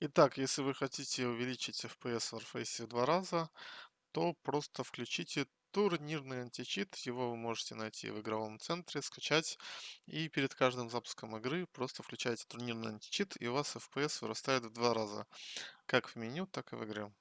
Итак, если вы хотите увеличить FPS в Warface в два раза, то просто включите турнирный античит. Его вы можете найти в игровом центре, скачать. И перед каждым запуском игры просто включаете турнирный античит, и у вас FPS вырастает в два раза. Как в меню, так и в игре.